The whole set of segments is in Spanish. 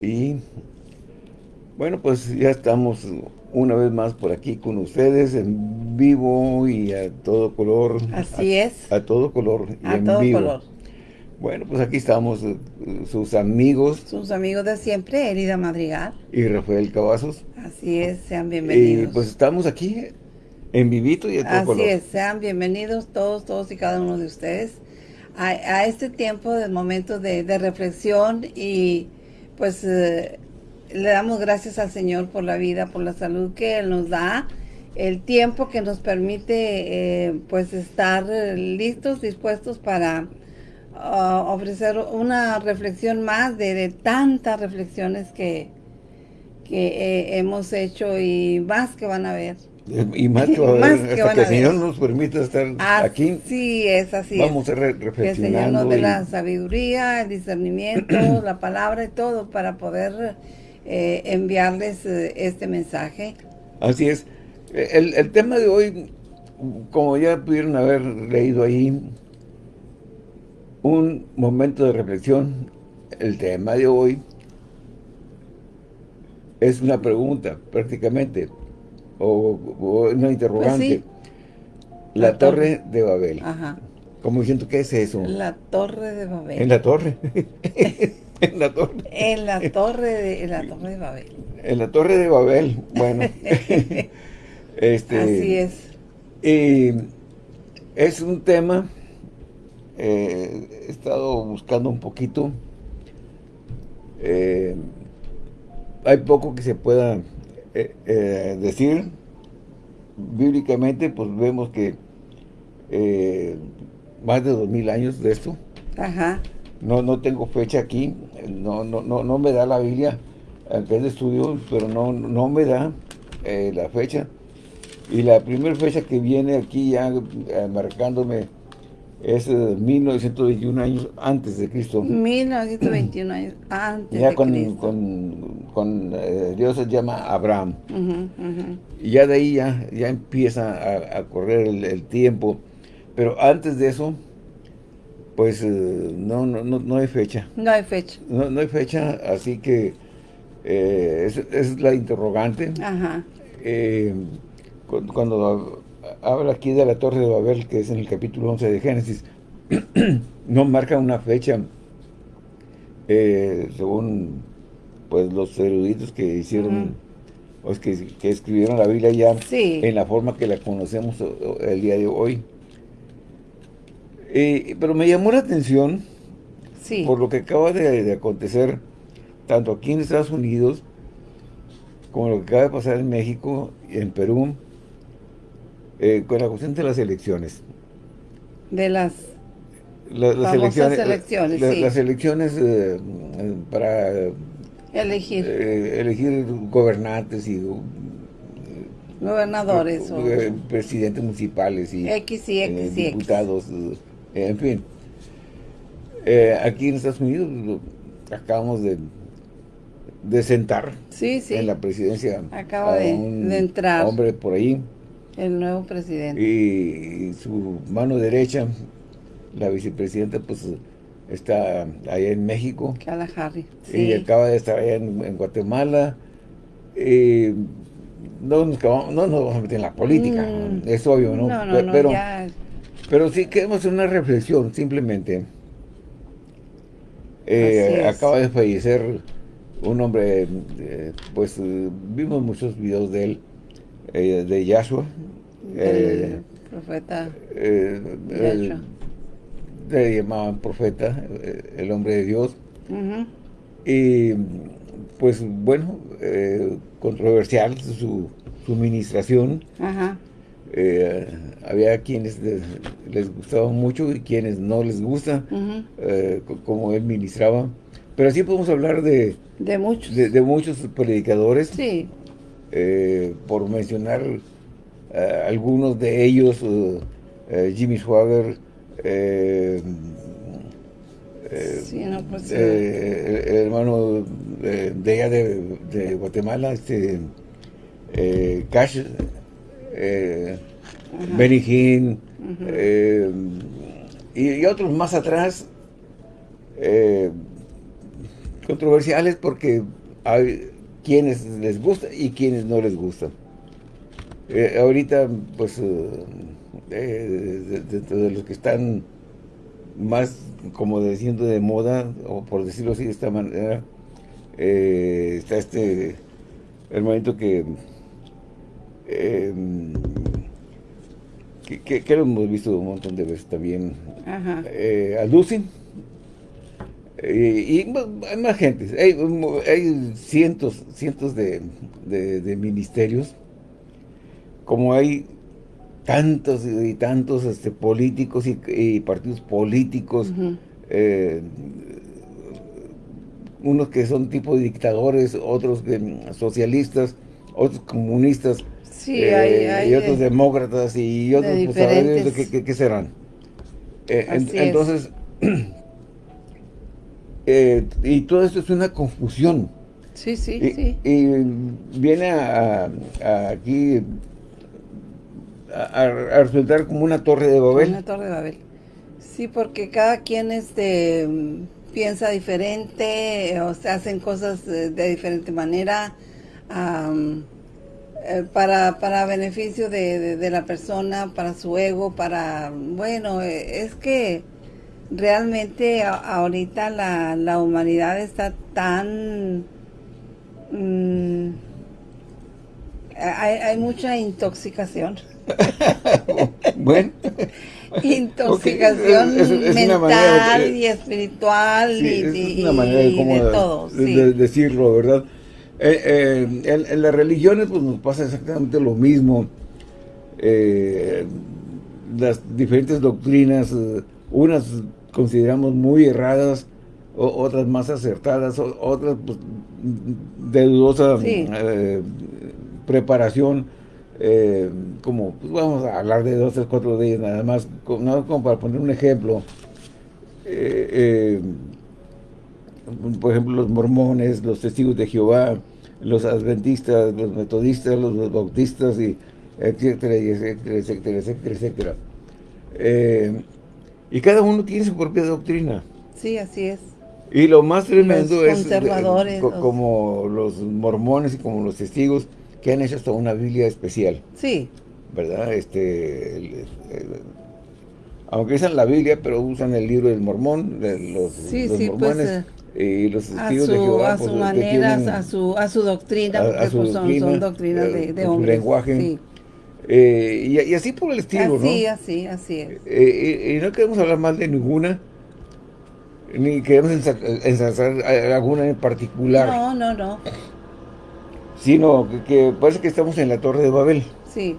Y bueno, pues ya estamos una vez más por aquí con ustedes en vivo y a todo color. Así es. A todo color y a en todo vivo. color. Bueno, pues aquí estamos eh, sus amigos Sus amigos de siempre, Herida Madrigal. y Rafael Cavazos. Así es, sean Y bienvenidos. pues estamos aquí en vivito y a todo Así color. es, sean bienvenidos todos, todos y cada uno de ustedes a, a este tiempo de momento de, de reflexión y pues eh, le damos gracias al Señor por la vida, por la salud que Él nos da, el tiempo que nos permite eh, pues estar eh, listos, dispuestos para ah, ofrecer una reflexión más de, de tantas reflexiones que, que hemos hecho y más que van a ver. Y más que, va a Más que hasta que el Señor nos permita estar aquí, Así es, así vamos es. a re- Que el Señor reflexionando. nos dé y- la sabiduría, el discernimiento, la palabra y todo para poder eh, enviarles eh, este mensaje. Así es. El, el tema de hoy, como ya pudieron haber leído ahí, un momento de reflexión. El tema de hoy es una pregunta, prácticamente, o, o una interrogante. Pues sí. La, La torre de Babel. Ajá. Como diciendo, ¿qué es eso? La torre de Babel. En la torre. en la torre. En la torre de, en la torre de Babel. En la torre de Babel. Bueno. este, Así es. Y es un tema, eh, he estado buscando un poquito, eh, hay poco que se pueda eh, eh, decir, bíblicamente pues vemos que eh, más de dos mil años de esto, Ajá. no, no tengo fecha aquí, no, no, no, no me da la Biblia, aunque es de estudio, pero no, no me da eh, la fecha. Y la primera fecha que viene aquí ya marcándome es eh, 1921 años antes de Cristo. 1921 años antes Ya de con, Cristo. con, con, eh, Dios se llama Abraham. Y ya de ahí ya, ya empieza a, a correr el, el tiempo. Pero antes de eso, pues eh, no, no, no, no hay fecha. No hay fecha. No, no hay fecha, así que eh, es, es la interrogante. Ajá. Eh, cu- cuando habla aquí de la Torre de Babel, que es en el capítulo 11 de Génesis, no marca una fecha, eh, según pues los eruditos que hicieron, o es que, que escribieron la Biblia ya Sí. en la forma que la conocemos el día de hoy. Eh, pero me llamó la atención Sí. por lo que acaba de, de acontecer, tanto aquí en Estados Unidos, como lo que acaba de pasar en México y en Perú, eh, con la cuestión de las elecciones. De las La- las elecciones, la- sí. Las elecciones eh, para elegir eh, elegir gobernantes y gobernadores o eh, presidentes municipales y X y X y X. diputados, en fin. Aquí en Estados Unidos acabamos de, de sentar Sí, sí. en la presidencia Acaba a de- un de entrar. hombre por ahí El nuevo presidente. y su mano derecha, la vicepresidenta, pues está allá en México Harry. y Sí. acaba de estar allá en, en Guatemala. Eh, no, nos, acabamos- no nos vamos a meter en la política, Mm. es obvio, ¿no? No, no, Pe- no, pero, ya. pero sí queremos hacer una reflexión, simplemente. Eh, acaba de fallecer un hombre, eh, pues eh, vimos muchos videos de él, eh, de Yahshua. eh, profeta eh, el- Yahshua. le llamaban profeta, el hombre de Dios. Y pues bueno, controversial su, su ministración. Ajá. Eh, había quienes les, les gustaba mucho y quienes no les gusta, eh, como él ministraba. Pero sí podemos hablar de, De muchos. de, de muchos predicadores, Sí. Eh, por mencionar eh, algunos de ellos, eh, Jimmy Swagger, eh, eh, Sí, no, pues. el, hermano de, de allá de, de Guatemala, este Cash. Benny Hinn, eh, y, y otros más atrás, controversiales porque hay quienes les gusta y quienes no les gusta. Eh, ahorita, pues, eh, dentro de los que están más, como diciendo, de moda, o por decirlo así de esta manera, eh, está este hermanito que, em, que, que, lo hemos visto un montón de veces también, Ajá. Eh, y, hay más gente, hay, cientos, cientos de, ministerios, como hay tantos y tantos este, políticos y, partidos políticos, eh, unos que son tipo dictadores, otros socialistas, otros comunistas, eh, y otros demócratas y otros, pues, ¿qué, serán? Eh, entonces, eh, y todo esto es una confusión. Sí, sí, y, sí. Y viene a, aquí a, resultar como una torre de Babel. Una torre de Babel. Sí, porque cada quien este piensa diferente, o se hacen cosas de, diferente manera, eh, para, para beneficio de, de, la persona, para su ego, para, bueno, eh, es que realmente ahorita la, la, humanidad está tan... Mm, hay, hay, mucha intoxicación. bueno. intoxicación mental y espiritual y, es una manera de, todo. decirlo, ¿verdad? Eh, eh, en, las religiones pues nos pasa exactamente lo mismo. Eh, las diferentes doctrinas, unas consideramos muy erradas, otras más acertadas, otras pues, de dudosa preparación. como, pues vamos a hablar de dos, tres, cuatro de ellas nada más, como, como para poner un ejemplo. por ejemplo, los mormones, los testigos de Jehová, los adventistas, los metodistas, los bautistas, y etcétera, etcétera, etcétera, etcétera, etcétera. Eh, y cada uno tiene su propia doctrina. Sí, así es. Y lo más tremendo es eh, como los mormones y como los testigos que han hecho hasta una Biblia especial. Sí. ¿Verdad? Este, aunque usan la Biblia, pero usan el libro del mormón, de los, sí, sí, pues, mormones. Pues, y los testigos de Jehová, a su pues, manera, a su a su doctrina, porque pues, son, doctrinas de, de hombres. Su lenguaje. Eh, y, así por el estilo, así, ¿no? Así, así, es. Eh, y, no queremos hablar mal de ninguna, ni queremos ensalzar alguna en particular. No, no, no. Sino que, parece que estamos en la Torre de Babel. Sí.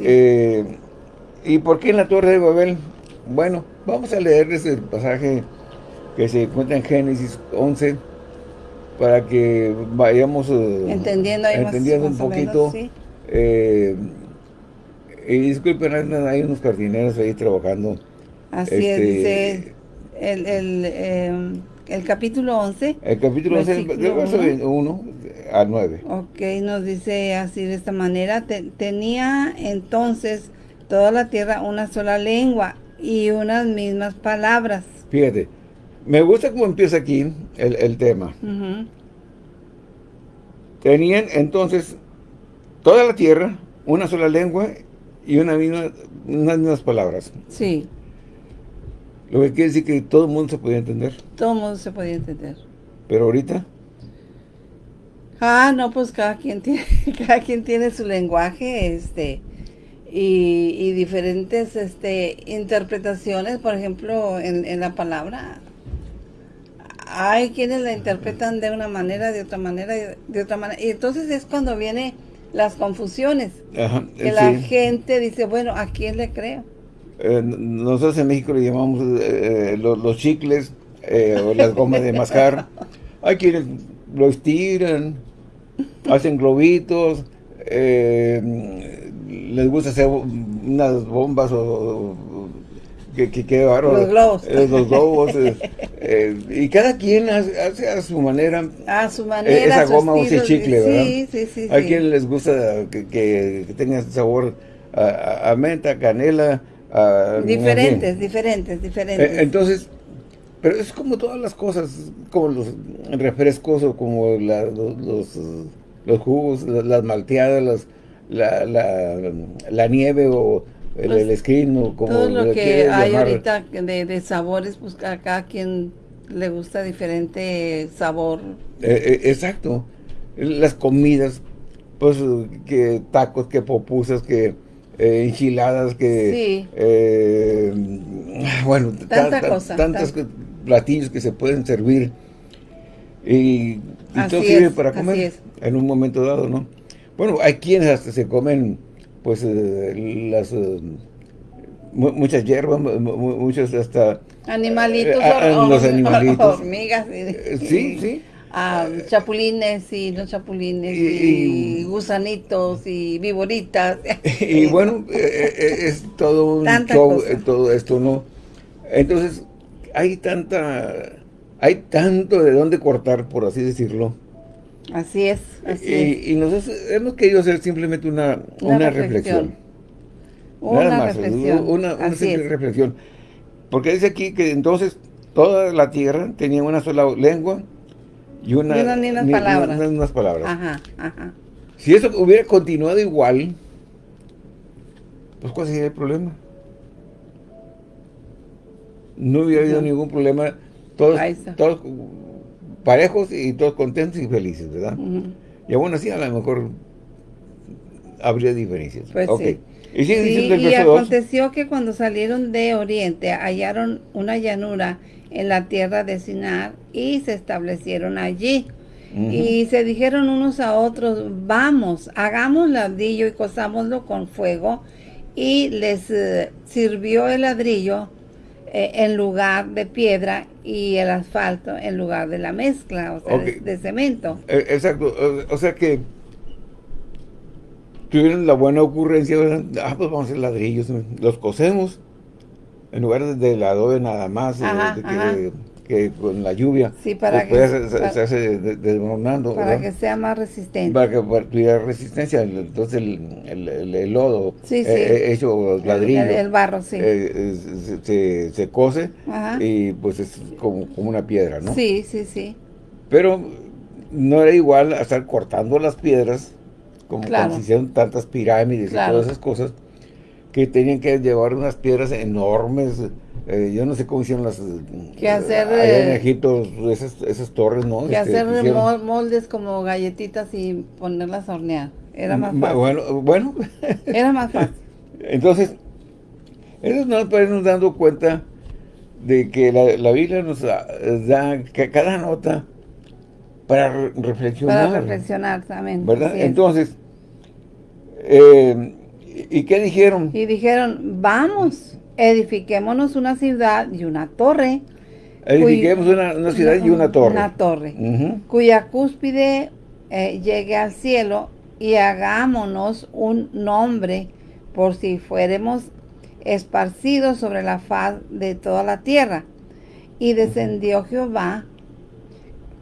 Eh, ¿Y por qué en la Torre de Babel? Bueno, vamos a leerles el pasaje que se encuentra en Génesis 11 para que vayamos entendiendo, entendiendo un poquito. Eh, y disculpen, hay unos jardineros ahí trabajando. Así es, este, dice el, el, em, el, capítulo 11. El capítulo 11, del verso 1 al 9. Ok, nos dice así de esta manera, tenía entonces toda la tierra una sola lengua y unas mismas palabras. Fíjate, me gusta cómo empieza aquí el, tema. Tenían entonces toda la tierra, una sola lengua y una misma, unas mismas palabras. Sí. Lo que quiere decir que todo el mundo se podía entender. Todo el mundo se podía entender. Pero ahorita... Ah, no, pues cada quien tiene, cada quien tiene su lenguaje, este, y, y diferentes, este, interpretaciones, por ejemplo, en, en la palabra, hay quienes la interpretan de una manera, de otra manera, de otra manera. Y entonces es cuando vienen las confusiones. que la gente dice, bueno, ¿a quién le creo? Eh, nosotros en México le llamamos eh, los, chicles eh, o las gomas de mascar. Hay quienes lo estiran, hacen globitos, les gusta hacer unas bombas o que, que, Los globos. Eh, los globos. Eh, eh, y cada quien hace, a su manera. A su manera. esa goma o ese chicle, ¿verdad? Sí, sí, sí. Hay quien les gusta que, que, tenga sabor a, menta, canela. diferentes, diferentes, diferentes. entonces, Pero es como todas las cosas, como los refrescos o como los, los, jugos, las malteadas, la, la, nieve o el, pues, screen o como Todo lo que hay ahorita de, de, sabores, pues a cada quien le gusta diferente sabor. Eh, eh, exacto. Las comidas, pues que tacos, que popusas, que eh, enchiladas, que... bueno, tantas platillos que se pueden servir. Y, todo sirve para comer en un momento dado, ¿no? Bueno, hay quienes hasta se comen, pues, las... muchas hierbas, muchos hasta... Animalitos, los animalitos. hormigas. sí, sí. Ah, chapulines y no chapulines y, gusanitos y viboritas. Y bueno, eh, eh, es todo un show, eh, todo esto, ¿no? Entonces, hay tanta, hay tanto de dónde cortar, por así decirlo. Así es, así y, es. Y nosotros hemos querido hacer simplemente una, una, reflexión. Una Nada más, reflexión. Una, una simple reflexión. Porque dice aquí que entonces toda la tierra tenía una sola lengua y una... Y unas palabras. unas palabras. Ajá, ajá. Si eso hubiera continuado igual, pues ¿cuál sería el problema? No hubiera habido ningún problema. Todos, todos parejos y todos contentos y felices, ¿verdad? Y aún así a lo mejor habría diferencias. Pues sí. Y, y aconteció que cuando salieron de Oriente hallaron una llanura en la tierra de Sinar y se establecieron allí. Y se dijeron unos a otros, vamos, hagamos ladrillo y cosámoslo con fuego. Y les eh, sirvió el ladrillo eh, en lugar de piedra y el asfalto en lugar de la mezcla, o sea, de, cemento. Eh, exacto, o, sea que tuvieron la buena ocurrencia, ah, pues vamos a hacer ladrillos, los cosemos en lugar de, la adobe nada más, que, con la lluvia, sí, para que, se, hace desmoronando. Para que sea más resistente. Para que tuviera resistencia, entonces el, el, lodo sí, eh, hecho ladrillo. El, barro, sí. Eh, se, se, cose y pues es como, como una piedra, ¿no? Sí, sí, sí. Pero no era igual a estar cortando las piedras, como cuando se hicieron tantas pirámides y todas esas cosas, que tenían que llevar unas piedras enormes, eh, yo no sé cómo hicieron las... Que hacer... Allá en eh, Egipto, esas, esas torres, ¿no? Que este, hacer moldes como galletitas y ponerlas a hornear. Era más fácil. Bueno, bueno. Era más fácil. Entonces, eso nos nos dando cuenta de que la, la Biblia nos da, cada nota para reflexionar. Para reflexionar también. ¿Verdad? Entonces, eh, ¿Y qué dijeron? Y dijeron, vamos, edifiquémonos una ciudad y una torre. Edifiquemos una, ciudad y una torre. Una torre, cuya cúspide eh, llegue al cielo y hagámonos un nombre por si fuéramos esparcidos sobre la faz de toda la tierra. Y descendió Jehová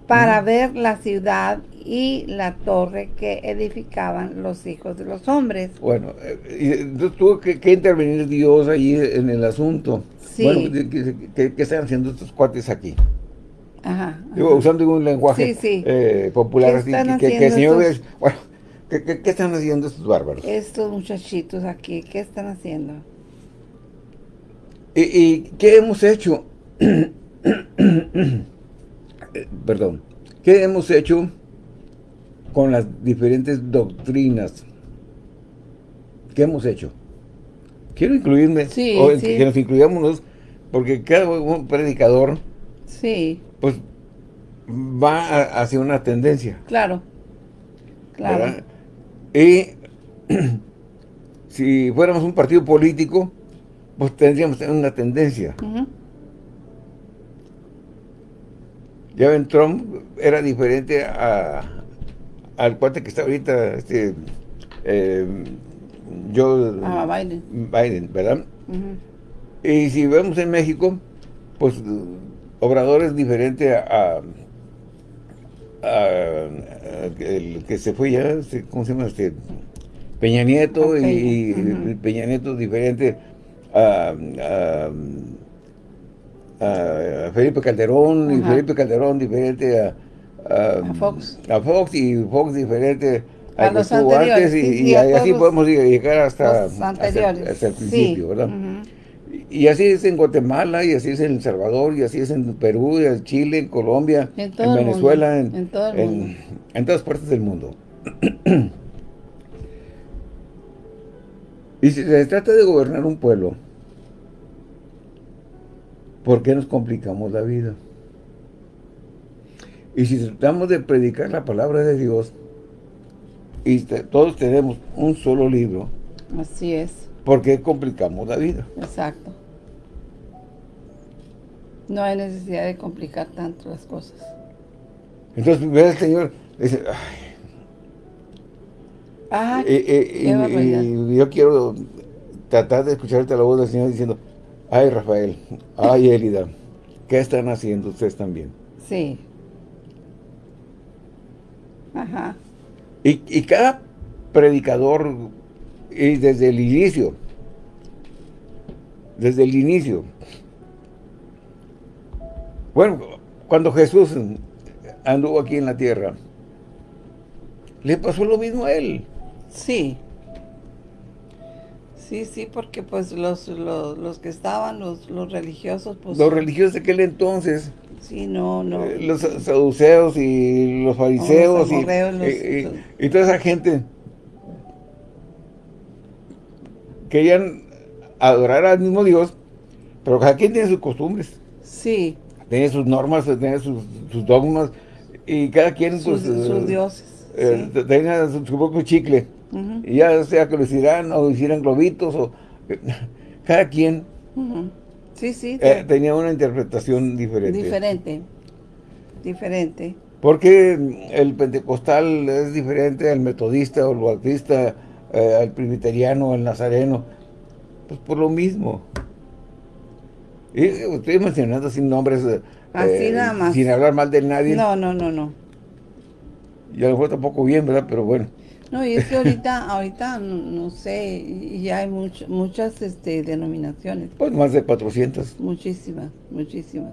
para ver la ciudad y la torre que edificaban los hijos de los hombres. Bueno, eh, entonces tuvo que, intervenir Dios ahí en el asunto. Sí. Bueno, ¿qué, están haciendo estos cuates aquí? Ajá, usando un lenguaje eh, popular así, que, el Señor bueno, ¿qué, están haciendo estos bárbaros? Estos muchachitos aquí, ¿qué están haciendo? ¿Y, y qué hemos hecho? Eh, perdón, ¿qué hemos hecho con las diferentes doctrinas. ¿Qué hemos hecho? Quiero incluirme, sí, que nos incluyamos, porque cada un predicador, sí. pues, va hacia una tendencia. Claro, claro. Y si fuéramos un partido político, pues tendríamos una tendencia. Ya ven, Trump era diferente a, al cuate que está ahorita, este, eh, yo, ah, Biden. Biden, ¿verdad? Y si vemos en México, pues Obrador es diferente a, el que se fue ya, este, ¿cómo se llama? Este, Peña Nieto y, Peña Nieto diferente a, a Felipe Calderón, y Felipe Calderón diferente a, a, Fox. A Fox y Fox diferente a, a los anteriores. Antes, y, así podemos llegar hasta, hasta, el principio, ¿verdad? Y así es en Guatemala, y así es en El Salvador, y así es en Perú, y en Chile, en Colombia, en, Venezuela, en, en, en, todas partes del mundo. y si se trata de gobernar un pueblo, ¿por qué nos complicamos la vida? Y si tratamos de predicar la palabra de Dios, y todos tenemos un solo libro. Así es. ¿Por qué complicamos la vida? Exacto. No hay necesidad de complicar tanto las cosas. Entonces, ve al Señor, dice, ay. y, yo quiero tratar de escucharte la voz del Señor diciendo, ay Rafael, ay Elida, ¿qué están haciendo ustedes también? Sí. Ajá. Y, y cada predicador, y desde el inicio, desde el inicio, bueno, cuando Jesús anduvo aquí en la tierra, le pasó lo mismo a él. Sí. Sí, sí, porque pues los, los, que estaban, los, los religiosos, pues... Los religiosos de aquel entonces. Sí, no, no. Eh, los saduceos y los fariseos y, toda esa gente querían adorar al mismo Dios, pero cada quien tiene sus costumbres. Sí tiene sus normas, tiene sus, dogmas, y cada quien, sus, pues... Sus eh, dioses. Eh, tenga su, propio chicle. Y ya sea que lo hicieran o hicieran globitos, o... cada quien... Sí, sí. Eh, tenía una interpretación diferente. Diferente. Diferente. Porque el pentecostal es diferente al metodista o al bautista, al presbiteriano, al nazareno. Pues por lo mismo. Y estoy mencionando sin nombres. Eh, Así eh, nada más. Sin hablar mal de nadie. No, no, no, no. Y a lo mejor tampoco bien, ¿verdad? Pero bueno. No, y es que ahorita, ahorita, no, sé, ya hay muchas este, denominaciones. Pues más de 400. Muchísimas, muchísimas.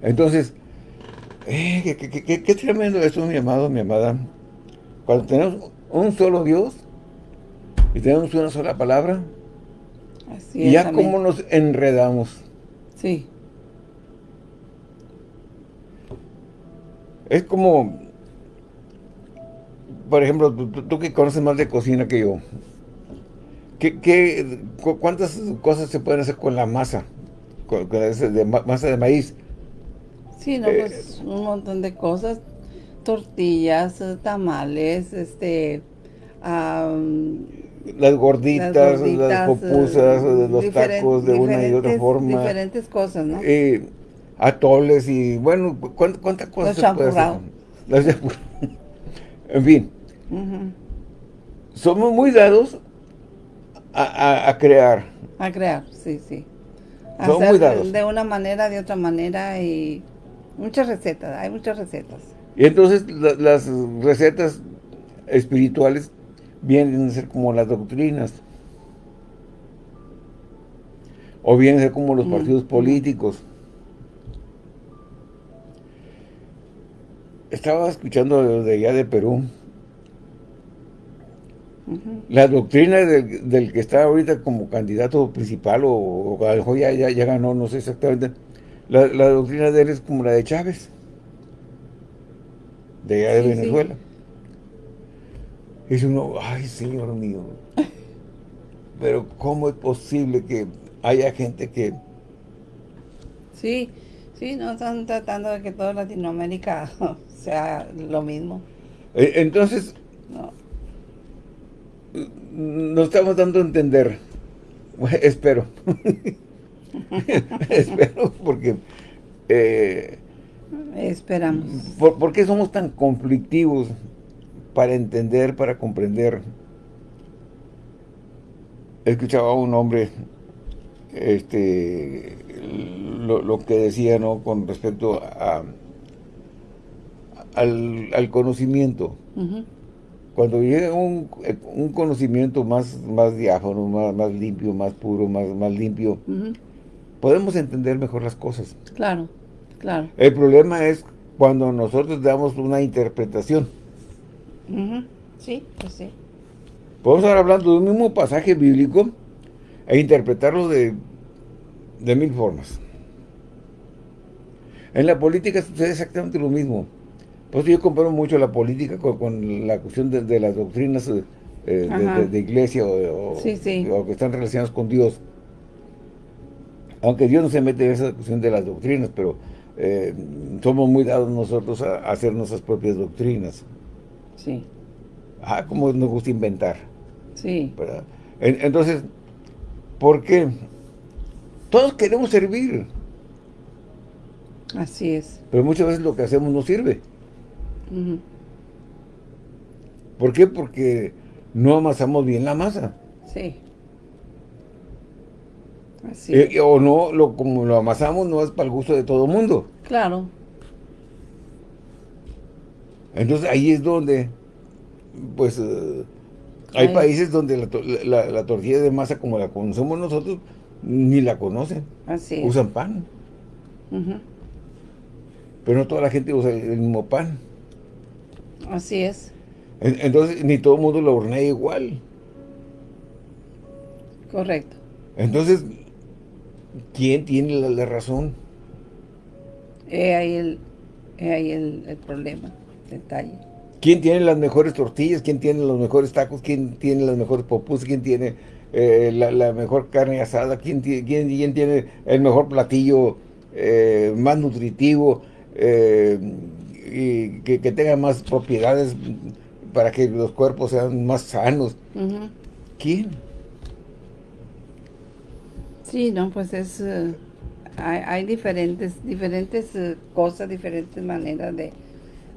Entonces, eh, qué, qué, tremendo eso, mi amado, mi amada. Cuando tenemos un solo Dios y tenemos una sola palabra, y ya cómo nos enredamos. Sí. Es como, por ejemplo, tú, que conoces más de cocina que yo, ¿qué, cuántas cosas se pueden hacer con la masa? Con, de, masa de maíz. Sí, no, pues eh, un montón de cosas. Tortillas, tamales, este las gorditas, las, popusas, eh, los tacos de una y otra forma. Diferentes cosas, ¿no? Eh, atoles y, bueno, ¿cuántas cosas se puede hacer? en fin. Somos muy dados a, crear. A crear, sí, sí. Somos muy dados. De una manera, de otra manera y muchas recetas, hay muchas recetas. Y entonces las recetas espirituales vienen a ser como las doctrinas. O vienen a ser como los mm, partidos mm. políticos. Estaba escuchando de allá de Perú. La doctrina del, que está ahorita como candidato principal o, o ya, ya, ganó, no sé exactamente. La, doctrina de él es como la de Chávez. De allá de Venezuela. Dice uno, ay, Señor mío, pero ¿cómo es posible que haya gente que... Sí, sí, no están tratando de que toda Latinoamérica sea lo mismo. E, entonces, no. Nos estamos dando a entender, espero, espero porque... Eh, Esperamos. ¿por, qué somos tan conflictivos para entender, para comprender. Escuchaba a un hombre este, lo, que decía ¿no? con respecto a, al, conocimiento. Cuando llega un, conocimiento más, más diáfano, más, más limpio, más puro, más, más limpio, podemos entender mejor las cosas. Claro, claro. El problema es cuando nosotros damos una interpretación. Sí, pues sí. Podemos estar hablando de un mismo pasaje bíblico e interpretarlo de, de mil formas. En la política sucede exactamente lo mismo. Por eso yo comparo mucho la política con, la cuestión de, las doctrinas eh, de, iglesia o, que están relacionadas con Dios. Aunque Dios no se mete en esa cuestión de las doctrinas, pero eh, somos muy dados nosotros a, hacer nuestras propias doctrinas. Sí. Ah, como nos gusta inventar. Sí. entonces, ¿por qué? Todos queremos servir. Así es. Pero muchas veces lo que hacemos no sirve. ¿Por qué? Porque no amasamos bien la masa. Sí. Así eh, o no, lo, como lo amasamos no es para el gusto de todo el mundo. Claro. Entonces ahí es donde, pues, eh, hay países donde la, tortilla de masa como la conocemos nosotros, ni la conocen. Así Usan pan. Pero no toda la gente usa el mismo pan. Así es. Entonces, ni todo el mundo lo hornea igual. Correcto. Entonces, ¿quién tiene la, razón? Es ahí el, ahí el, problema, el detalle. ¿Quién tiene las mejores tortillas? ¿Quién tiene los mejores tacos? ¿Quién tiene las mejores popus? ¿Quién tiene eh, la, mejor carne asada? ¿Quién, quién, quién tiene el mejor platillo eh, más nutritivo? Eh, y que, tenga más propiedades para que los cuerpos sean más sanos. ¿Quién? Sí, no, pues es... Eh, hay, diferentes diferentes eh, cosas, diferentes maneras de,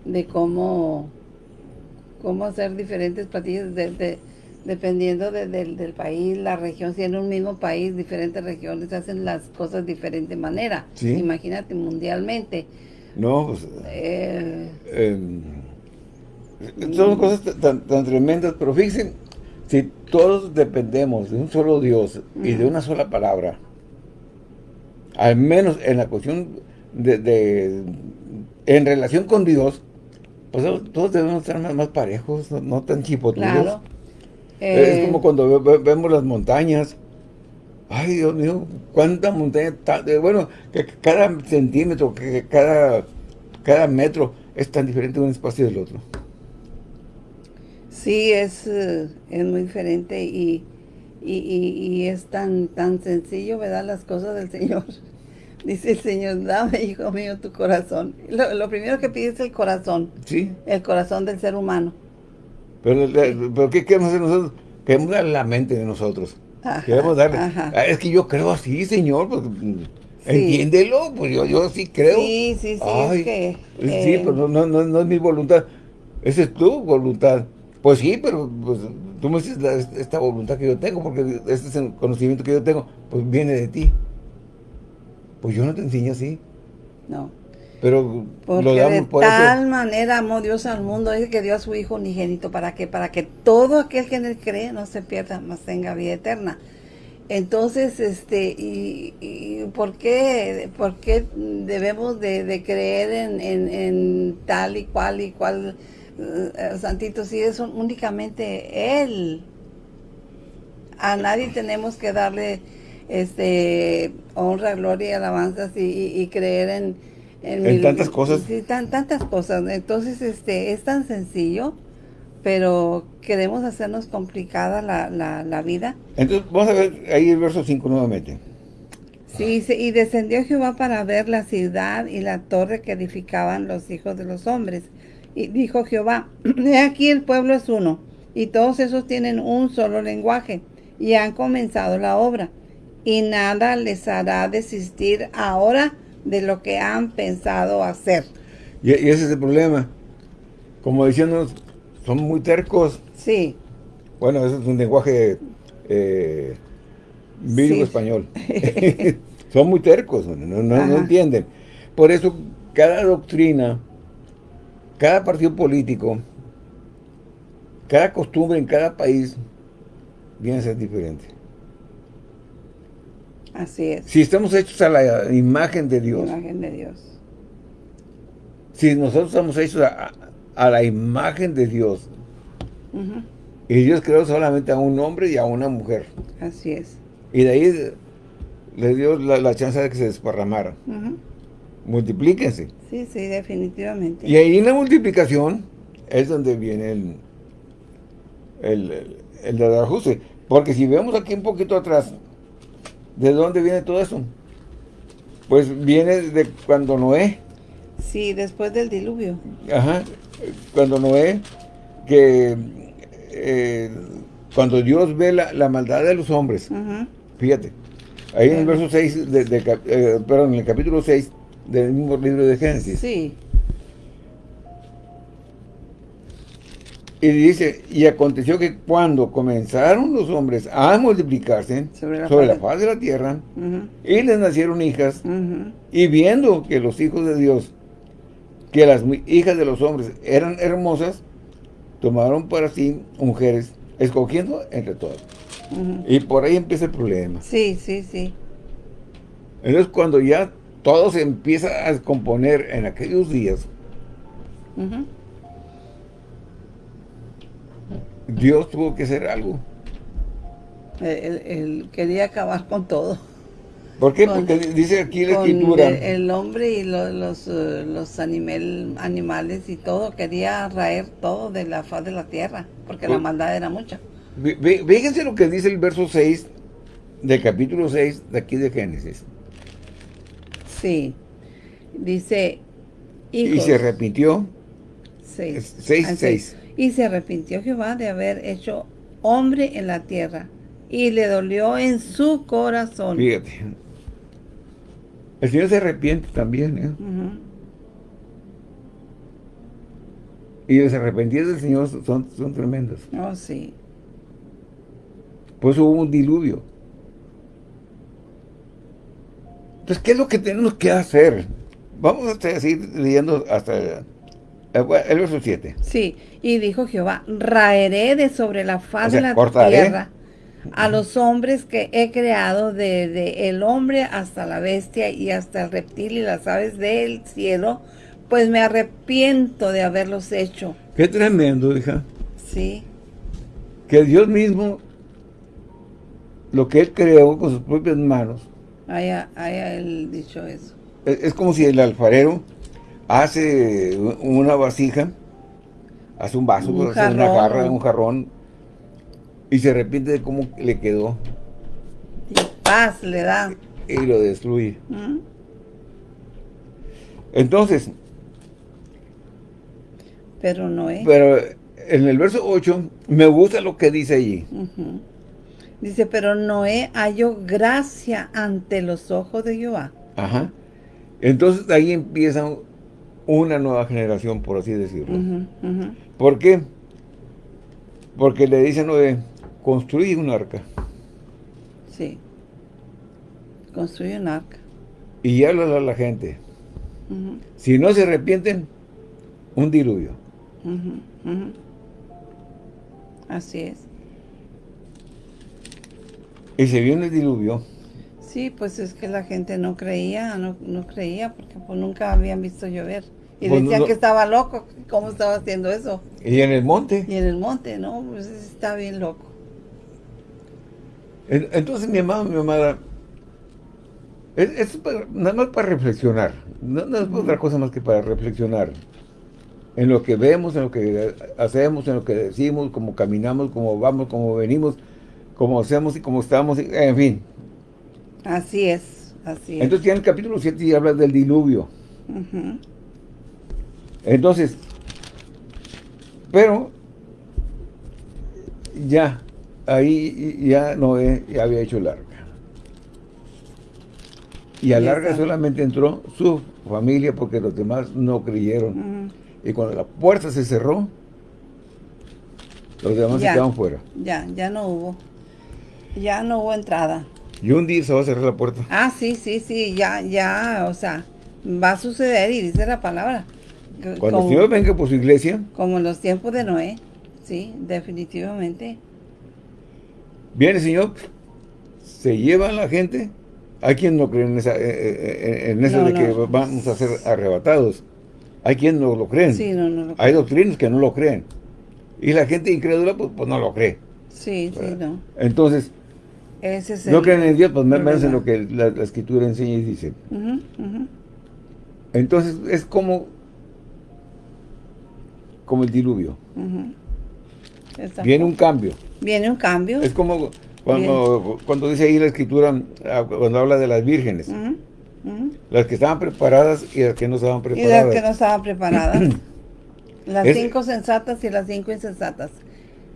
de cómo, cómo hacer diferentes platillos de, dependiendo del país, la región. Si en un mismo país, diferentes regiones hacen las cosas de diferente manera. Imagínate mundialmente. No, pues, eh, em, son cosas tan, tremendas, pero fíjense, si todos dependemos de un solo Dios y de una sola palabra, al menos en la cuestión de, en relación con Dios, pues todos debemos estar más, parejos, no, tan chipotudos. es como eh, cuando vemos las montañas, Ay, Dios mío, cuánta montaña, bueno, que cada centímetro, que cada, cada metro es tan diferente de un espacio del otro. Sí, es, eh, es muy diferente y, y, es tan, tan sencillo, ¿verdad? Las cosas del Señor. Dice el Señor, dame, hijo mío, tu corazón. Lo, primero que pide es el corazón. Sí. El corazón del ser humano. Pero, pero ¿qué queremos hacer nosotros? Queremos dar la mente de nosotros. Queremos darle. Ah, es que yo creo así, señor. Pues, Entiéndelo, pues yo, yo sí creo. Sí, sí, sí. sí, pero no, no, no, es mi voluntad. Esa es tu voluntad. Pues sí, pero pues, tú me dices esta voluntad que yo tengo, porque este es el conocimiento que yo tengo, pues viene de ti. Pues yo no te enseño así. No. Pero porque lo damos de tal manera amó Dios al mundo, es que dio a su Hijo unigénito, ¿para que Para que todo aquel que en él cree no se pierda, más tenga vida eterna. Entonces, este, y, ¿por, qué, por qué debemos de, creer en, tal y cual y cual uh, santito si es únicamente Él? A nadie tenemos que darle este honra, gloria y alabanzas y creer en en, tantas cosas. Sí, tan, tantas cosas. Entonces, este, es tan sencillo, pero queremos hacernos complicada la, la, vida. Entonces, vamos a ver ahí el verso 5 nuevamente. Sí, y descendió Jehová para ver la ciudad y la torre que edificaban los hijos de los hombres. Y dijo Jehová, he aquí el pueblo es uno, y todos esos tienen un solo lenguaje, y han comenzado la obra, y nada les hará desistir ahora de lo que han pensado hacer. Y, ese es el problema. Como diciendo, son muy tercos. Sí. Bueno, ese es un lenguaje eh, español. son muy tercos, no, no, entienden. Por eso, cada doctrina, cada partido político, cada costumbre en cada país viene a ser diferente. Así es. Si estamos hechos a la imagen de Dios. Imagen de Dios. Si nosotros estamos hechos a, a la imagen de Dios. Y Dios creó solamente a un hombre y a una mujer. Así es. Y de ahí le dio la, chance de que se desparramaran. Multiplíquense. Sí, sí, definitivamente. Y ahí en la multiplicación es donde viene el, el, el, ajuste. Porque si vemos aquí un poquito atrás, ¿de dónde viene todo eso? Pues viene de cuando Noé. Sí, después del diluvio. Ajá, cuando Noé, que eh, cuando Dios ve la, maldad de los hombres, fíjate, ahí en el verso 6, de, eh, perdón, en el capítulo 6 del mismo libro de Génesis. Sí. Y dice, y aconteció que cuando comenzaron los hombres a multiplicarse sobre la, faz, de la tierra, y les nacieron hijas, y viendo que los hijos de Dios, que las hijas de los hombres eran hermosas, tomaron para sí mujeres, escogiendo entre todas. Y por ahí empieza el problema. Sí, sí, sí. Entonces cuando ya todo se empieza a descomponer en aquellos días, Dios tuvo que hacer algo. Él, quería acabar con todo. ¿Por qué? Porque dice aquí la escritura. El, hombre y los, eh, los, animales y todo, quería raer todo de la faz de la tierra, porque la maldad era mucha. Fíjense lo que dice el verso 6 del capítulo 6 de aquí de Génesis. Sí, dice... y se repitió. 6. 6, 6. Y se arrepintió Jehová de haber hecho hombre en la tierra, y le dolió en su corazón. Fíjate. El Señor se arrepiente también, ¿eh? Y los arrepentidos del Señor son, son tremendos. Oh, sí. Pues hubo un diluvio. Entonces, ¿qué es lo que tenemos que hacer? Vamos a seguir leyendo hasta el, verso 7. Sí, y dijo Jehová, raeré de sobre la faz de la tierra a los hombres que he creado, desde el hombre hasta la bestia y hasta el reptil y las aves del cielo, pues me arrepiento de haberlos hecho. Qué tremendo, hija. Sí. Que Dios mismo, lo que Él creó con sus propias manos. Haya, haya Él dicho eso. es como si el alfarero hace una vasija, hace un vaso, un hace una jarra, un jarrón, y se arrepiente de cómo le quedó. Y paz le da. Y lo destruye. Entonces. Pero no es. Pero en el verso 8, me gusta lo que dice allí. Dice, pero Noé halló gracia ante los ojos de Jehová. Ajá. Entonces ahí empieza una nueva generación, por así decirlo. ¿Por qué? Porque le dicen Noé, construye un arca. Sí. Construye un arca. Y habla a la gente. Si no se arrepienten, un diluvio. Así es. Y se vio el diluvio. Sí, pues es que la gente no creía, no, no creía, porque pues nunca habían visto llover. Y pues decían que estaba loco, ¿cómo estaba haciendo eso? Y en el monte. Y en el monte, ¿no? Pues está bien loco. Entonces, mi amado, mi amada, es, nada más para reflexionar. No, es otra cosa más que para reflexionar. En lo que vemos, en lo que hacemos, en lo que decimos, cómo caminamos, cómo vamos, cómo venimos, cómo hacemos y cómo estamos, en fin. Así es, así es. Entonces ya en el capítulo 7 ya habla del diluvio. Entonces, pero ya, ahí ya Noé ya había hecho larga. Y a larga solamente entró su familia porque los demás no creyeron. Y cuando la puerta se cerró, los demás se quedaron fuera. Ya, ya no hubo. Ya no hubo entrada. Y un día se va a cerrar la puerta. Ah, sí, sí, sí, ya, ya, o sea, va a suceder y dice la palabra. Cuando el Señor venga por su iglesia. Como en los tiempos de Noé, sí, definitivamente. Viene el Señor, se lleva a la gente hay quien no cree en, esa, eh, eh, en eso de que vamos a ser arrebatados. Hay quien no lo creen. Sí, no, no hay doctrinas que no lo creen. Y la gente incrédula, pues, pues no lo cree. Sí, sí, no. Entonces, no creen en Dios, pues menos en lo que la, Escritura enseña y dice. Entonces, es como como el diluvio. Viene un cambio. Viene un cambio. Es como cuando, cuando dice ahí la escritura, ah, cuando habla de las vírgenes. Las que estaban preparadas y las que no estaban preparadas. Y las que no estaban preparadas. las cinco sensatas y las cinco insensatas.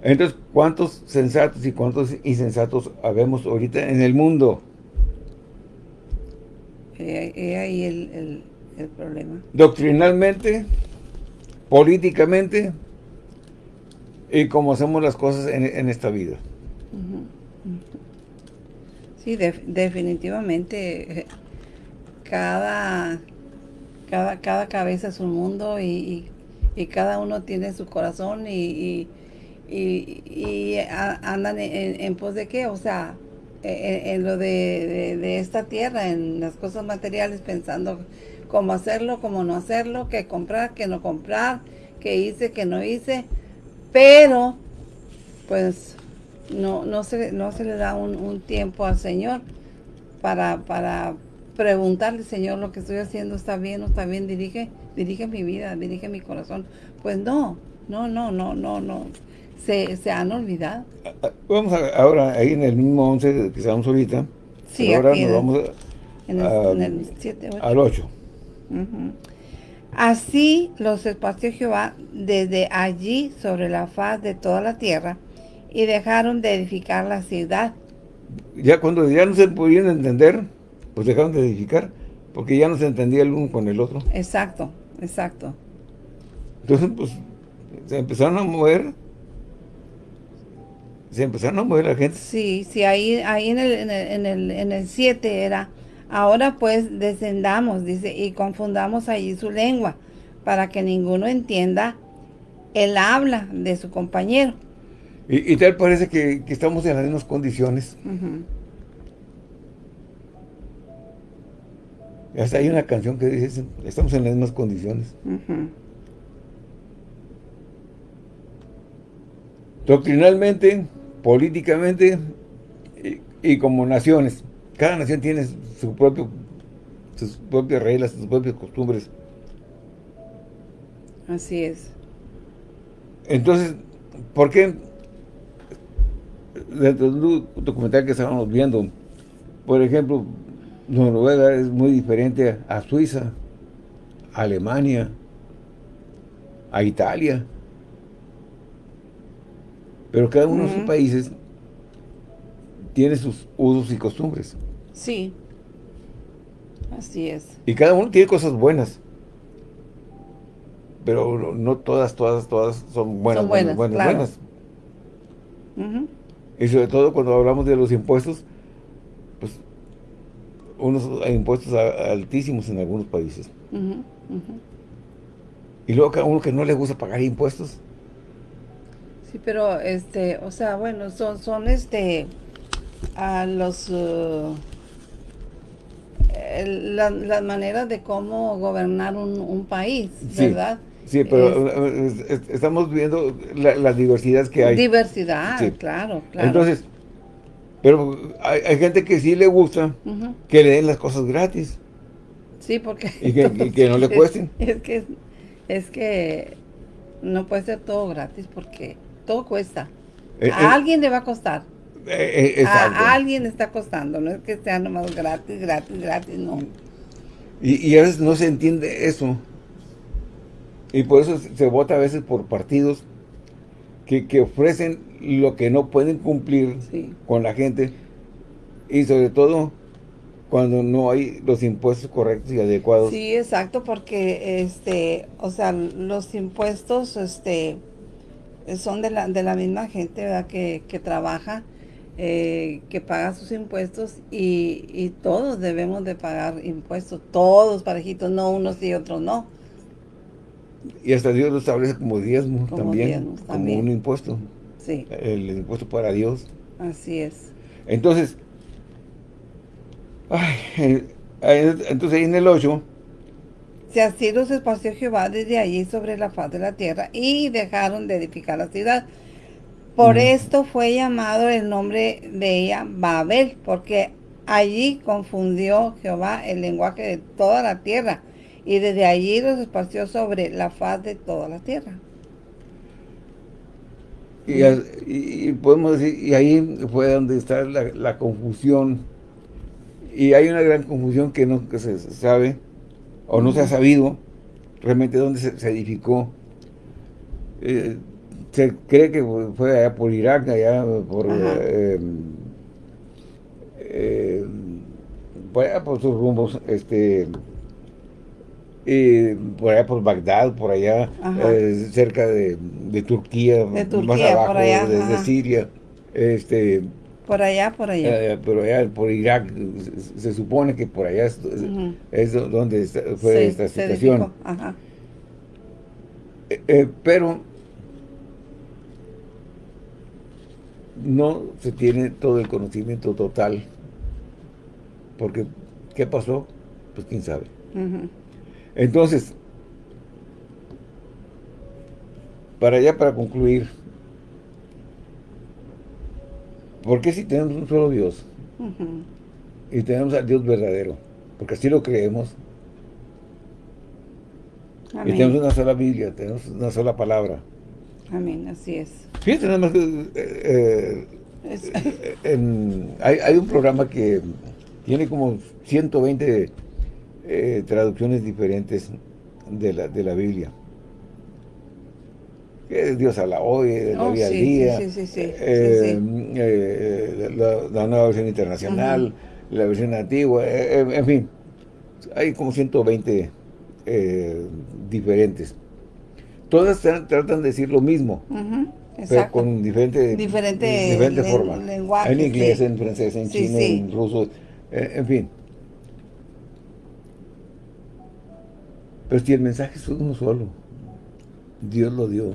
Entonces, ¿cuántos sensatos y cuántos insensatos habemos ahorita en el mundo? Y ahí el, el problema. Doctrinalmente, políticamente y como hacemos las cosas en, esta vida. Sí, definitivamente cada, cada, cada cabeza es un mundo y, cada uno tiene su corazón y, y, andan en, pos de qué, o sea, e, e, en, lo de, de, esta tierra, en las cosas materiales, pensando cómo hacerlo, cómo no hacerlo, qué comprar, qué no comprar, qué hice, qué no hice, pero pues no, no, se, no se le da un, tiempo al Señor para, para preguntarle, Señor, lo que estoy haciendo está bien o está bien, dirige, dirige mi vida, dirige mi corazón. Pues no, no, no, no, no, no. Se, se han olvidado. Vamos ahora ahí en el mismo 11 que estamos ahorita. Sí, ahora nos vamos en el, 7, al 8. Así los espacios Jehová desde allí sobre la faz de toda la tierra y dejaron de edificar la ciudad. Ya cuando ya no se podían entender, pues dejaron de edificar, porque ya no se entendía el uno con el otro. Exacto, exacto. Entonces, pues, se empezaron a mover, se empezaron a mover la gente. Sí, sí, ahí, ahí en el, en el, en el, en el 7 era Ahora pues descendamos, dice, y confundamos allí su lengua, para que ninguno entienda el habla de su compañero. Y, tal parece que, estamos en las mismas condiciones. Hasta hay una canción que dice, estamos en las mismas condiciones. Doctrinalmente, políticamente y como naciones. Cada nación tiene su propio, sus propias reglas, sus propias costumbres. Así es. Entonces, ¿por qué? Dentro de un documental que estábamos viendo, por ejemplo, Noruega es muy diferente a Suiza, a Alemania, a Italia. Pero cada uno de sus países tiene sus usos y costumbres. Sí, así es. Y cada uno tiene cosas buenas. Pero no todas, todas, todas son buenas, buenas, buenas, Y sobre todo cuando hablamos de los impuestos, pues unos hay impuestos altísimos en algunos países. Y luego cada uno que no le gusta pagar impuestos. Sí, pero este, o sea, bueno, son, son este, a los... Uh, las maneras de cómo gobernar un, país, ¿verdad? Sí, pero estamos viendo las diversidades que hay. Diversidad, claro, claro. Entonces, pero hay, gente que sí le gusta que le den las cosas gratis. Sí, porque... Y que, no le cuesten. Es, que, es que no puede ser todo gratis porque todo cuesta. Eh, a eh, alguien le va a costar. Eh, a, alguien está costando, no es que sea nomás gratis, gratis, gratis, no. Y, a veces no se entiende eso. Y por eso se vota a veces por partidos que, ofrecen lo que no pueden cumplir con la gente. Y sobre todo cuando no hay los impuestos correctos y adecuados. Sí, exacto, porque este, o sea, los impuestos este son de la, de la misma gente ¿verdad? Que, que trabaja eh, que paga sus impuestos y, todos debemos de pagar impuestos, todos parejitos, no unos y otros no. Y hasta Dios lo establece como diezmo también, como un impuesto. Sí. El impuesto para Dios. Así es. Entonces, Ay, entonces ahí en el 8 si así los esparció Jehová desde allí sobre la faz de la tierra y dejaron de edificar la ciudad. Por esto fue llamado el nombre de ella Babel, porque allí confundió Jehová el lenguaje de toda la tierra y desde allí los esparció sobre la faz de toda la tierra. Y, podemos decir, y ahí fue donde está la, confusión. Y hay una gran confusión que no se sabe o no se ha sabido realmente dónde se, edificó. Eh, se cree que fue allá por Irak, allá por, eh, eh, por allá por sus rumbos, este, y por allá por Bagdad, por allá cerca de, Turquía, más abajo, de, Siria, este, por allá, por allá. Eh, por allá, por Irak, se, supone que por allá es, donde fue esta situación. Eh, eh, pero no se tiene todo el conocimiento total. Porque, ¿qué pasó? Pues quién sabe. Entonces, para allá, para concluir, ¿Por qué si tenemos un solo Dios? Y tenemos al Dios verdadero. Porque así lo creemos. Y tenemos una sola Biblia, tenemos una sola palabra. Amén, así es. Fíjate nada más que eh, eh, hay, un programa que tiene como 120 eh, traducciones diferentes de la, de la Biblia Dios habla hoy, la oh, día a día, la, nueva versión internacional, la versión antigua, eh, eh, en fin, hay como 120 eh, diferentes. Todas tratan de decir lo mismo, pero con diferente, diferente, forma. En inglés, en francés, en chino, en ruso, en fin. Pero si el mensaje es uno solo, Dios lo dio.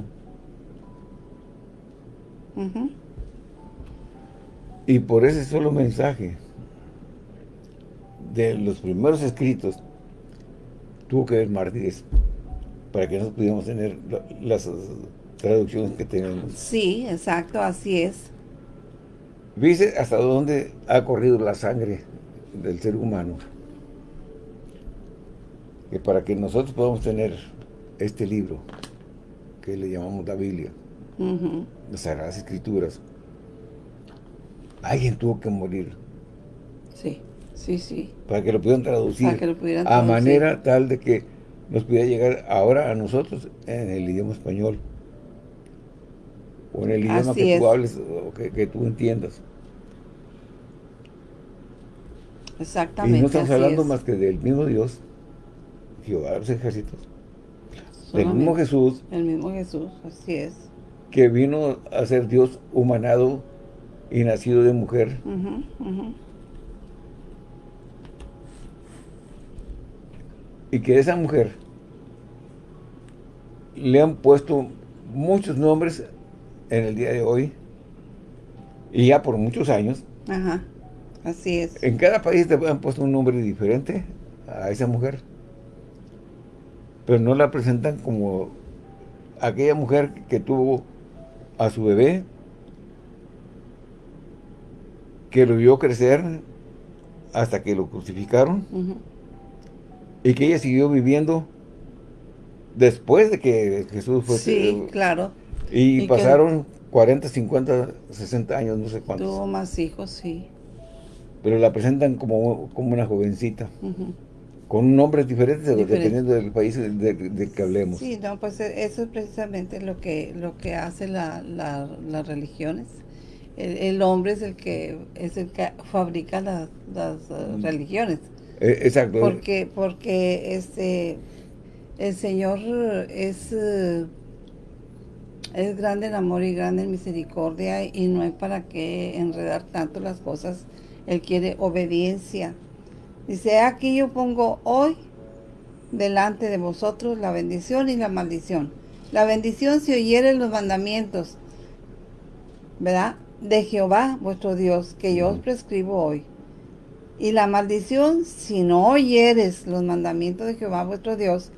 Y por ese solo mensaje de los primeros escritos tuvo que haber mártires para que nosotros pudiéramos tener las traducciones que tenemos. Sí, exacto, así es. Dice hasta dónde ha corrido la sangre del ser humano. Que para que nosotros podamos tener este libro, que le llamamos la Biblia, las Sagradas Escrituras, alguien tuvo que morir. Sí, sí, sí. Para que lo pudieran traducir. A manera tal de que nos pudiera llegar ahora a nosotros en el idioma español. O en el idioma que tú hables o que, tú entiendas. Exactamente. Y no estamos hablando más que del mismo Dios, Jehová de los ejércitos. Del mismo Jesús. El mismo Jesús, así es que vino a ser Dios humanado y nacido de mujer. Y que esa mujer le han puesto muchos nombres en el día de hoy y ya por muchos años. Ajá, así es. En cada país te han puesto un nombre diferente a esa mujer. Pero no la presentan como aquella mujer que tuvo a su bebé, que lo vio crecer hasta que lo crucificaron, y que ella siguió viviendo después de que Jesús fue... Sí, claro. Y, pasaron 40, 50, 60 años, no sé cuántos. Tuvo más hijos, sí. Pero la presentan como, como una jovencita con nombres diferentes dependiendo del país de, que hablemos. Sí, no, pues e, eso es precisamente lo que lo que hace la, las religiones. El, hombre es el que es el que fabrica las, uh, mm. religiones. E, exacto. Porque porque este el Señor es uh, es grande en amor y grande en misericordia y no hay para qué enredar tanto las cosas. Él quiere obediencia Dice, aquí yo pongo hoy delante de vosotros la bendición y la maldición. La bendición si oyeren los mandamientos, ¿verdad? De Jehová, vuestro Dios, que yo os prescribo hoy. Y la maldición, si no oyeres los mandamientos de Jehová vuestro Dios,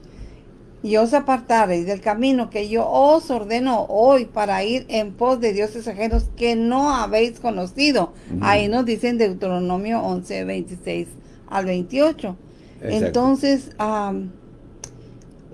y os apartareis del camino que yo os ordeno hoy para ir en pos de dioses ajenos que no habéis conocido. Ahí nos dicen Deuteronomio 11, 26 al 28. Entonces,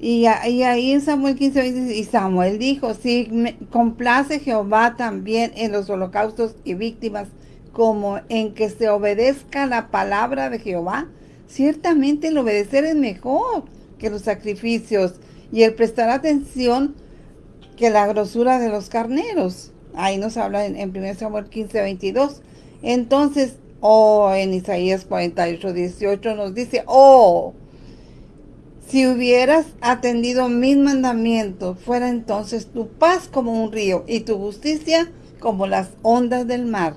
y, ahí en Samuel 15, y Samuel dijo, si me complace Jehová también en los holocaustos y víctimas, como en que se obedezca la palabra de Jehová, ciertamente el obedecer es mejor que los sacrificios y el prestar atención que la grosura de los carneros. Ahí nos habla en, 1 Samuel 15, 22. Entonces, oh, en Isaías 48, 18 nos dice, oh, si hubieras atendido mis mandamientos, fuera entonces tu paz como un río y tu justicia como las ondas del mar.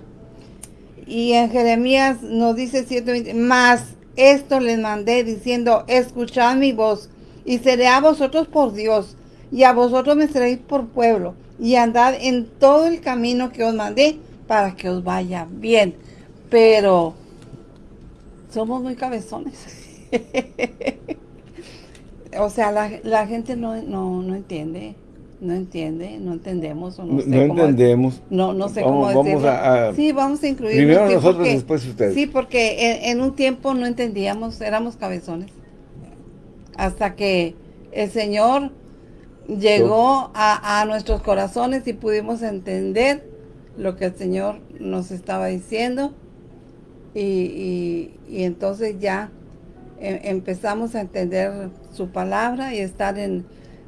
Y en Jeremías nos dice 7, más esto les mandé diciendo, escuchad mi voz y seré a vosotros por Dios y a vosotros me seréis por pueblo y andad en todo el camino que os mandé para que os vaya bien. Pero somos muy cabezones. o sea, la, gente no, no, entiende no entiende, no entendemos no, entendemos. No, no sé cómo decirlo. sí, vamos a incluir. Primero nosotros, después ustedes. Sí, porque en, un tiempo no entendíamos, éramos cabezones. Hasta que el Señor llegó a, nuestros corazones y pudimos entender lo que el Señor nos estaba diciendo. Y, entonces ya em, empezamos a entender su palabra y estar en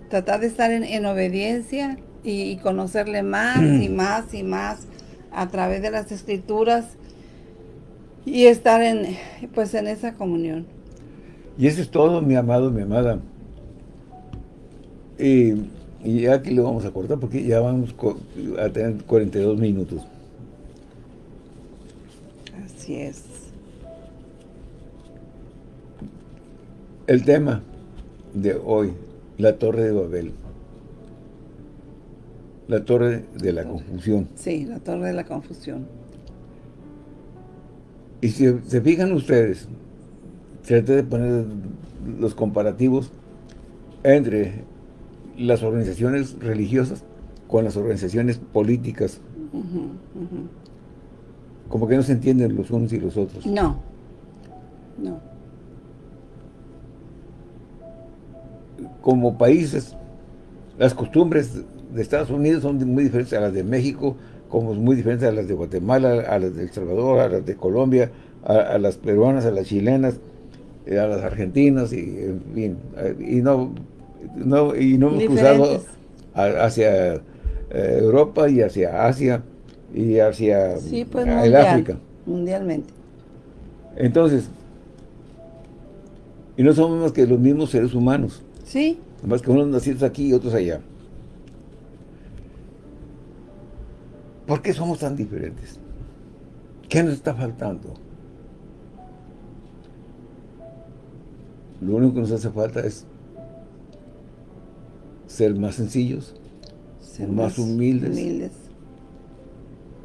tratar de estar en, obediencia y, conocerle más y más y más a través de las escrituras y estar en pues en esa comunión. Y eso es todo, mi amado, mi amada. Y, y aquí lo vamos a cortar porque ya vamos a tener 42 minutos. Así es. El tema de hoy, la Torre de Babel. La Torre de la Confusión. Sí, la Torre de la Confusión. Y si se fijan ustedes, trate de poner los comparativos entre las organizaciones religiosas con las organizaciones políticas. Como que no se entienden los unos y los otros. No, no. como países, las costumbres de Estados Unidos son muy diferentes a las de México, como muy diferentes a las de Guatemala, a las de El Salvador, a las de Colombia, a, las peruanas, a las chilenas, eh, a las argentinas, y en fin, eh, y no, no, y no hemos cruzado hacia eh, Europa y hacia Asia y hacia pues, el África. Mundialmente. Entonces, y no somos más que los mismos seres humanos. Sí. Más que unos nacidos aquí y otros allá. ¿Por qué somos tan diferentes? ¿Qué nos está faltando? Lo único que nos hace falta es ser más sencillos, ser más, humildes, humildes,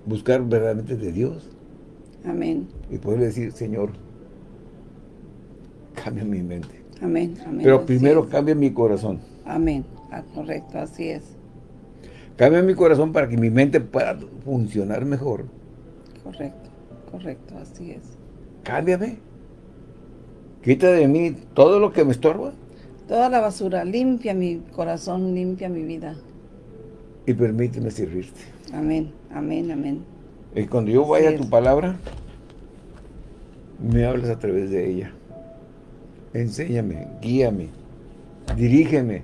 buscar verdaderamente de Dios. Amén. Y poder decir, Señor, cambia mi mente. Amén, Pero primero cambia mi corazón. Amén. Ah, correcto, así es. Cambia mi corazón para que mi mente pueda funcionar mejor. Correcto, correcto, así es. Cámbiame. Quita de mí todo lo que me estorba. Toda la basura, limpia mi corazón, limpia mi vida. Y permíteme servirte. Amén, amén, amén. Y cuando yo vaya a tu palabra, me hablas a través de ella enséñame, guíame, dirígeme.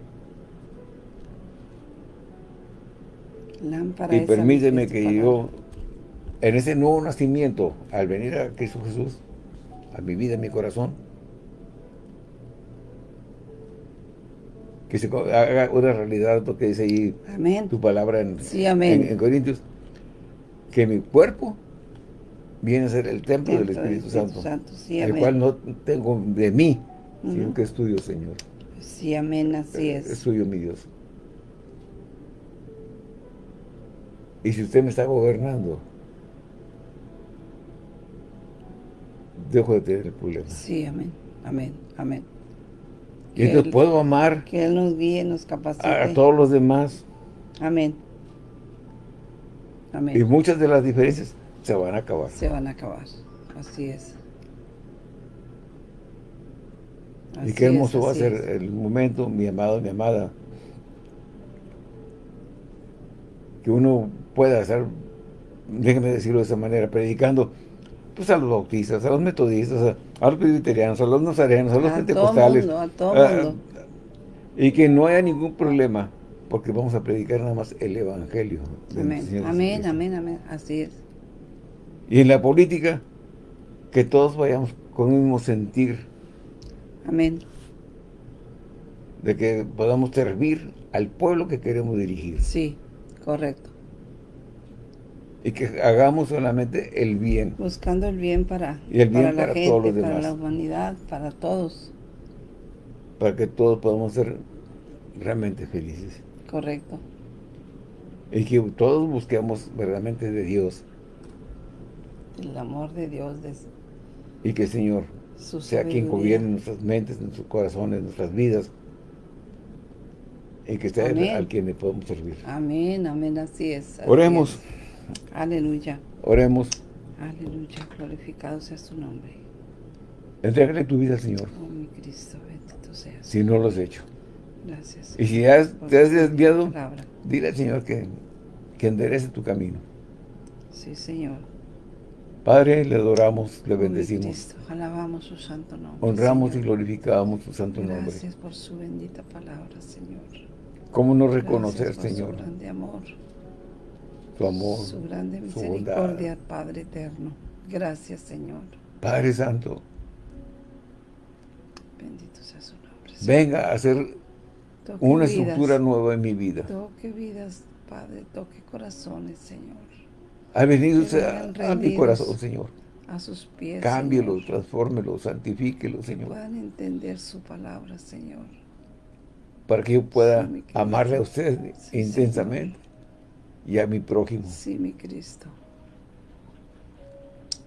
y permíteme que yo, en ese nuevo nacimiento, al venir a Cristo Jesús, a mi vida, a mi corazón, que se haga una realidad, porque dice ahí tu palabra en, en, Corintios, que mi cuerpo viene a ser el templo del Espíritu, Santo, el cual no tengo de mí, sino que es tuyo, Señor. Sí, amén, así es. Es tuyo, mi Dios. Y si usted me está gobernando, dejo de tener el problema. Sí, amén, amén, amén. Y entonces puedo amar que Él nos guíe, nos capacite. a, todos los demás. Amén. Amén. Y muchas de las diferencias se van a acabar. Se van a acabar, así es. y qué hermoso va a ser el momento, mi amado, mi amada, que uno pueda hacer, déjeme decirlo de esa manera, predicando pues a los bautistas, a los metodistas, a, los presbiterianos, a los nazarenos, a los pentecostales. a todo mundo. y que no haya ningún problema, porque vamos a predicar nada más el Evangelio. Amén, amén, amén, amén, así es. Y en la política, que todos vayamos con el mismo sentir. Amén. De que podamos servir al pueblo que queremos dirigir. Sí, correcto y que hagamos solamente el bien. Buscando el bien para, y el bien para, la gente, todos los demás. para la humanidad, para todos. Para que todos podamos ser realmente felices. Correcto. Y que todos busquemos verdaderamente de Dios. El amor de Dios. De... Y que el Señor sea quien gobierne nuestras mentes, nuestros corazones, nuestras vidas. Y que sea al quien le podemos servir. Amén, amén, así es. Oremos. Aleluya. Oremos. Aleluya, glorificado sea su nombre. Entrégale tu vida Señor. Oh, mi Cristo, bendito seas. Si no lo has hecho. Gracias. Y si has, te has desviado, dile al Señor que, que enderece tu camino. Sí, Señor. Padre, le adoramos, le oh, bendecimos. Cristo, alabamos su santo nombre. Honramos y glorificamos su santo nombre. Gracias por su bendita palabra, Señor. ¿Cómo no reconocer, Señor? Su grande amor su amor, su grande misericordia, Padre eterno. Gracias, Señor. Padre Santo. Bendito sea su nombre. Venga a hacer una estructura nueva en mi vida. Toque vidas, Padre, toque corazones, Señor. Ha venido a, mi corazón, Señor. A sus pies, Cámbielo, transfórmelo, santifíquelo, Señor. puedan entender su palabra, Señor. Para que yo pueda amarle a usted intensamente y a mi prójimo. Sí, mi Cristo.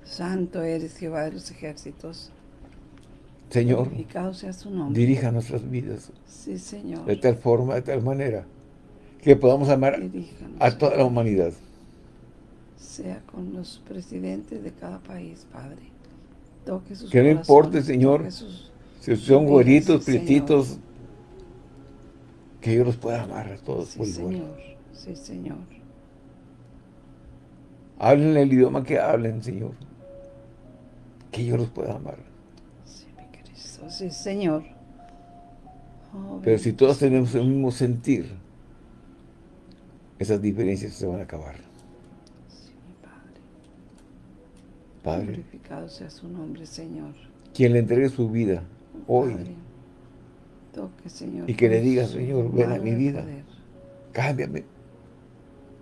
Santo eres Jehová de los ejércitos. Señor, sea su nombre. dirija nuestras vidas. Sí, Señor. De tal forma, de tal manera, que podamos amar a toda la humanidad. Sea con los presidentes de cada país, Padre. Toque sus Que no importe, Señor, si son güeritos, prietitos, que yo los pueda amar a todos sí, Señor. Sí, Señor. Hablen el idioma que hablen, Señor. Que yo los pueda amar. Sí, mi Cristo. Sí, Señor. Oh, Pero si todos tenemos el mismo sentir, esas diferencias se van a acabar. Sí, mi Padre. Padre. Glorificado sea su nombre, Señor. Quien le entregue su vida hoy. Toque, Señor. Y que le diga, Señor, ven a mi vida. Cámbiame.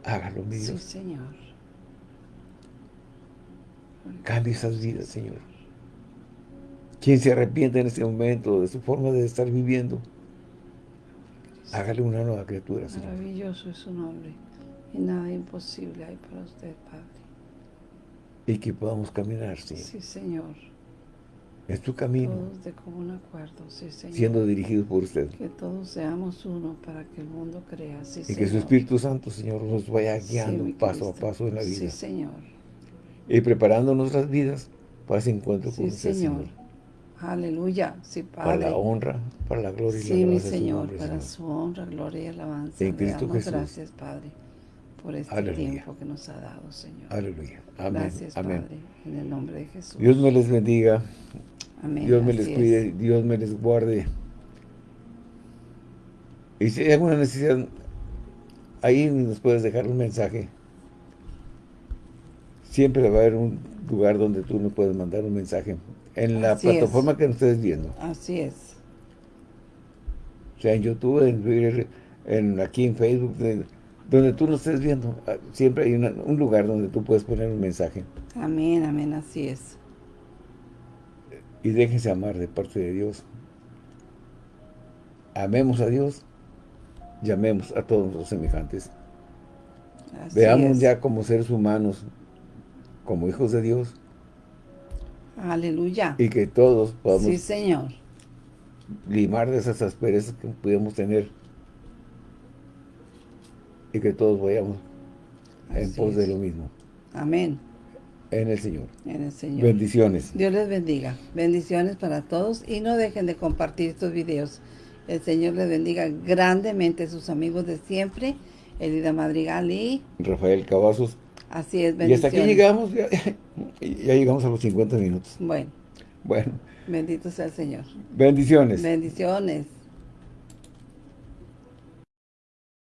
Hágalo, mi Dios. Sí, Señor. Cambie esas vidas, Señor. Quien se arrepiente en este momento de su forma de estar viviendo, hágale una nueva criatura, Señor. Maravilloso es su nombre y nada imposible hay para usted, Padre. Y que podamos caminar, Señor. Sí, Señor. Es tu camino. Todos de común acuerdo, sí, Señor. Siendo dirigidos por usted. Que todos seamos uno para que el mundo crea, sí, Y que su Espíritu Santo, Señor, nos vaya guiando paso a paso en la vida. Sí, Señor y preparando nuestras vidas para ese encuentro con usted, Señor. Aleluya, sí, Padre. Para la honra, para la gloria y la alabanza mi Señor, para su honra, gloria y alabanza. En Cristo Jesús. gracias, Padre, por este tiempo que nos ha dado, Señor. Aleluya. Amén. Gracias, Amén. Padre, en el nombre de Jesús. Dios me les bendiga. Amén. Dios me les cuide, Dios me les guarde. Y si hay alguna necesidad, ahí nos puedes dejar un mensaje siempre va a haber un lugar donde tú nos puedes mandar un mensaje. En la plataforma que nos estés viendo. Así es. O sea, en YouTube, en Twitter, en, aquí en Facebook, donde tú nos estés viendo. Ah, siempre hay un lugar donde tú puedes poner un mensaje. Amén, amén, así es. Y déjense amar de parte de Dios. Amemos a Dios, llamemos a todos los semejantes. Veamos ya como seres humanos como hijos de Dios, Aleluya. Y que todos podamos sí, Señor. limar de esas asperezas que pudiéramos tener. Y que todos vayamos en pos de lo mismo. Amén. En el Señor. En el Señor. Bendiciones. Dios les bendiga. Bendiciones para todos. Y no dejen de compartir estos videos. El Señor les bendiga grandemente sus amigos de siempre. Elida Madrigal y... Rafael Cavazos. Así es, bendiciones. Y hasta aquí llegamos. Ya, ya llegamos a los 50 minutos. Bueno. Bueno. Bendito sea el Señor. Bendiciones. Bendiciones.